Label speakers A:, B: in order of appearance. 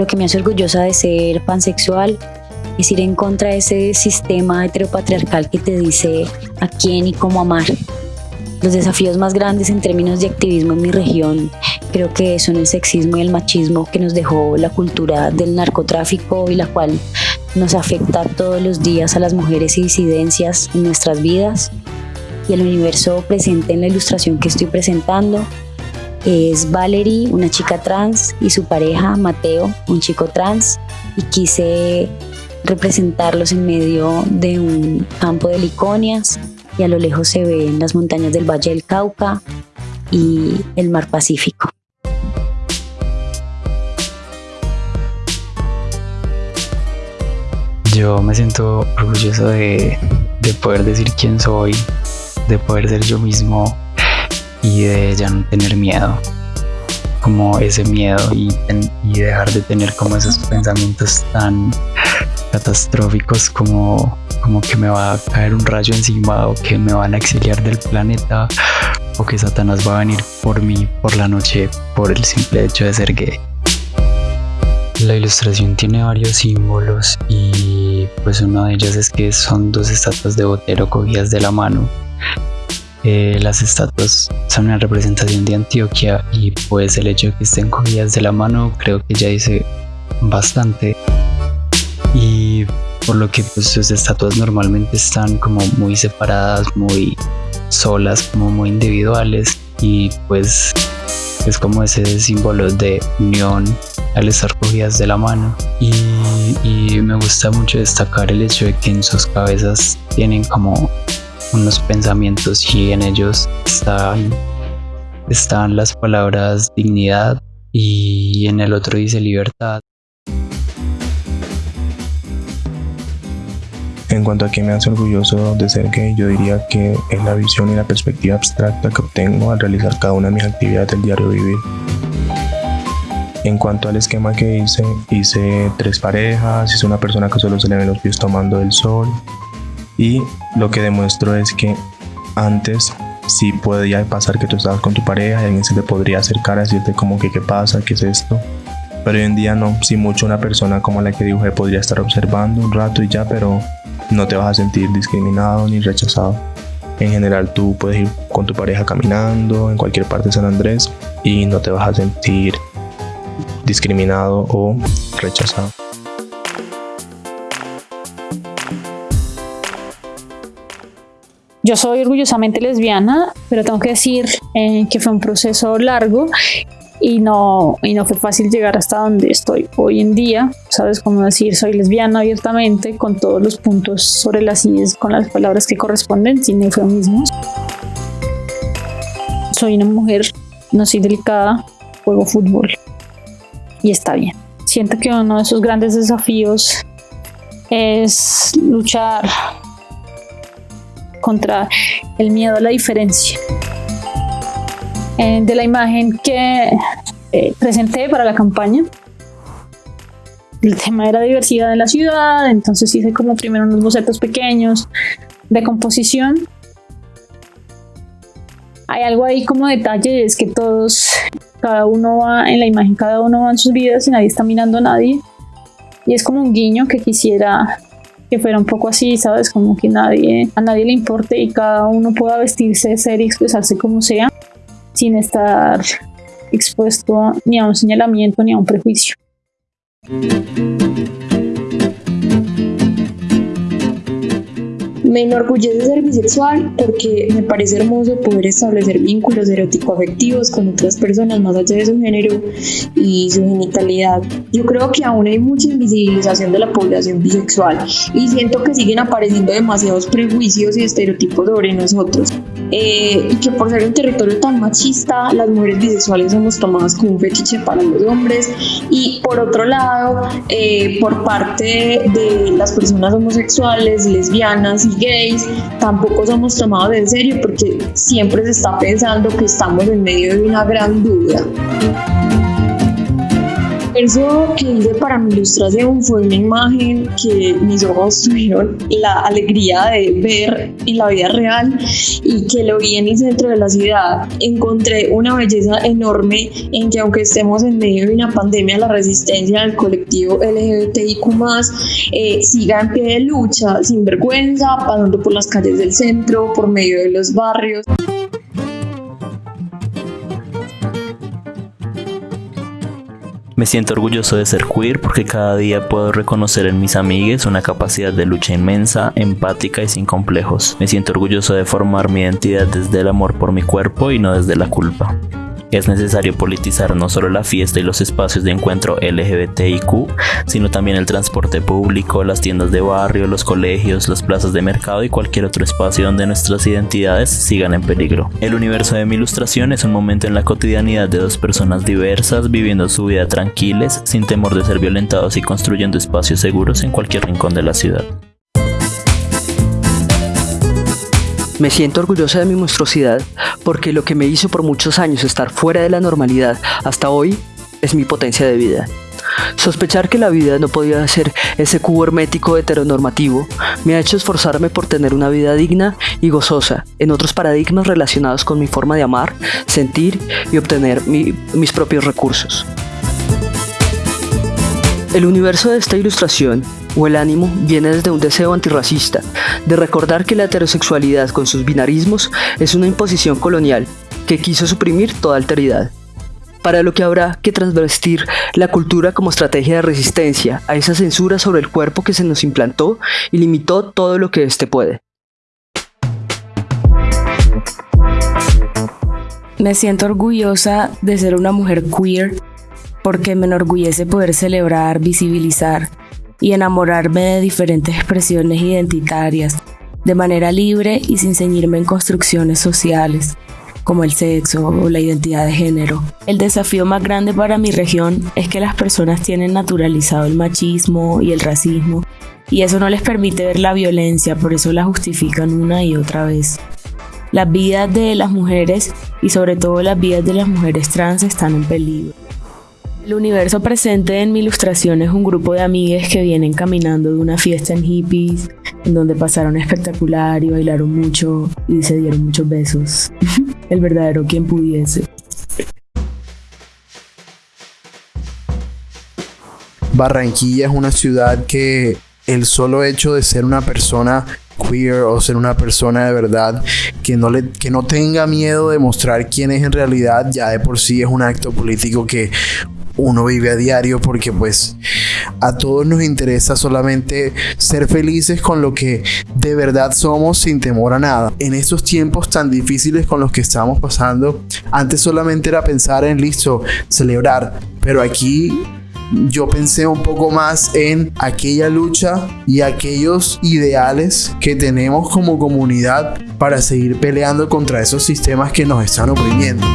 A: Lo que me hace orgullosa de ser pansexual es ir en contra de ese sistema heteropatriarcal que te dice a quién y cómo amar. Los desafíos más grandes en términos de activismo en mi región creo que son el sexismo y el machismo que nos dejó la cultura del narcotráfico y la cual nos afecta todos los días a las mujeres y disidencias en nuestras vidas. Y el universo presente en la ilustración que estoy presentando es Valerie, una chica trans, y su pareja Mateo, un chico trans. Y quise representarlos en medio de un campo de liconias y a lo lejos se ven las montañas del Valle del Cauca y el mar Pacífico.
B: Yo me siento orgulloso de, poder decir quién soy, de poder ser yo mismo y de ya no tener miedo como ese miedo y, y, dejar de tener como esos pensamientos tan catastróficos como, como que me va a caer un rayo encima o que me van a exiliar del planeta o que Satanás va a venir por mí por la noche por el simple hecho de ser gay. La ilustración tiene varios símbolos y pues uno de ellos es que son dos estatuas de Botero cogidas de la mano. Eh, las estatuas son una representación de Antioquia y pues el hecho de que estén cogidas de la mano creo que ya dice bastante. Y por lo que pues sus estatuas normalmente están como muy separadas, muy solas, como muy individuales y pues es como ese símbolo de unión al estar cogidas de la mano. Y, y, me gusta mucho destacar el hecho de que en sus cabezas tienen como unos pensamientos y en ellos están, están las palabras dignidad y en el otro dice libertad
C: En cuanto a que me hace orgulloso de ser gay, yo diría que es la visión y la perspectiva abstracta que obtengo al realizar cada una de mis actividades del diario vivir. En cuanto al esquema que hice, hice tres parejas, hice una persona que solo se le ven los pies tomando el sol y lo que demuestro es que antes sí podía pasar que tú estabas con tu pareja y alguien se te podría acercar a decirte como que qué pasa, qué es esto. Pero hoy en día no, si mucho una persona como la que dibujé podría estar observando un rato y ya, pero no te vas a sentir discriminado ni rechazado. En general tú puedes ir con tu pareja caminando en cualquier parte de San Andrés y no te vas a sentir discriminado o rechazado.
D: Yo soy orgullosamente lesbiana, pero tengo que decir eh, que fue un proceso largo y no, y no fue fácil llegar hasta donde estoy hoy en día. Sabes cómo decir, soy lesbiana abiertamente, con todos los puntos sobre las IES, con las palabras que corresponden, sin eufemismos. Soy una mujer, no soy delicada, juego fútbol y está bien. Siento que uno de esos grandes desafíos es luchar contra el miedo a la diferencia. Eh, de la imagen que eh, presenté para la campaña. El tema era diversidad en la ciudad, entonces hice como primero unos bocetos pequeños de composición. Hay algo ahí como detalle, es que todos, cada uno va en la imagen, cada uno va en sus vidas y nadie está mirando a nadie. Y es como un guiño que quisiera que fuera un poco así, ¿sabes? Como que nadie, a nadie le importe y cada uno pueda vestirse, ser y expresarse como sea sin estar expuesto ni a un señalamiento ni a un prejuicio.
E: Me enorgullece ser bisexual porque me parece hermoso poder establecer vínculos erótico-afectivos con otras personas más allá de su género y su genitalidad. Yo creo que aún hay mucha invisibilización de la población bisexual y siento que siguen apareciendo demasiados prejuicios y estereotipos sobre nosotros. Eh, y que por ser un territorio tan machista, las mujeres bisexuales somos tomadas como un fetiche para los hombres y por otro lado, eh, por parte de las personas homosexuales, lesbianas y gays, tampoco somos tomados en serio porque siempre se está pensando que estamos en medio de una gran duda. Eso que hice para mi ilustración fue una imagen que mis ojos tuvieron la alegría de ver en la vida real y que lo vi en el centro de la ciudad. Encontré una belleza enorme en que aunque estemos en medio de una pandemia, la resistencia del colectivo LGBTIQ eh, siga en pie de lucha, sin vergüenza, pasando por las calles del centro, por medio de los barrios.
F: Me siento orgulloso de ser queer porque cada día puedo reconocer en mis amigues una capacidad de lucha inmensa, empática y sin complejos. Me siento orgulloso de formar mi identidad desde el amor por mi cuerpo y no desde la culpa. Es necesario politizar no solo la fiesta y los espacios de encuentro LGBTIQ, sino también el transporte público, las tiendas de barrio, los colegios, las plazas de mercado y cualquier otro espacio donde nuestras identidades sigan en peligro. El universo de mi ilustración es un momento en la cotidianidad de dos personas diversas viviendo su vida tranquiles, sin temor de ser violentados y construyendo espacios seguros en cualquier rincón de la ciudad.
G: Me siento orgullosa de mi monstruosidad porque lo que me hizo por muchos años estar fuera de la normalidad hasta hoy es mi potencia de vida. Sospechar que la vida no podía ser ese cubo hermético heteronormativo me ha hecho esforzarme por tener una vida digna y gozosa en otros paradigmas relacionados con mi forma de amar, sentir y obtener mis propios recursos. El universo de esta ilustración, o el ánimo, viene desde un deseo antirracista, de recordar que la heterosexualidad con sus binarismos es una imposición colonial que quiso suprimir toda alteridad. Para lo que habrá que transvestir la cultura como estrategia de resistencia a esa censura sobre el cuerpo que se nos implantó y limitó todo lo que éste puede.
H: Me siento orgullosa de ser una mujer queer porque me enorgullece poder celebrar, visibilizar y enamorarme de diferentes expresiones identitarias de manera libre y sin ceñirme en construcciones sociales como el sexo o la identidad de género. El desafío más grande para mi región es que las personas tienen naturalizado el machismo y el racismo y eso no les permite ver la violencia, por eso la justifican una y otra vez. Las vidas de las mujeres y sobre todo las vidas de las mujeres trans están en peligro. El universo presente en mi ilustración es un grupo de amigas que vienen caminando de una fiesta en hippies, en donde pasaron espectacular y bailaron mucho y se dieron muchos besos. El verdadero quien pudiese.
I: Barranquilla es una ciudad que el solo hecho de ser una persona queer o ser una persona de verdad que no, le, que no tenga miedo de mostrar quién es en realidad, ya de por sí es un acto político que uno vive a diario porque pues a todos nos interesa solamente ser felices con lo que de verdad somos sin temor a nada. En estos tiempos tan difíciles con los que estamos pasando, antes solamente era pensar en listo, celebrar, pero aquí yo pensé un poco más en aquella lucha y aquellos ideales que tenemos como comunidad para seguir peleando contra esos sistemas que nos están oprimiendo.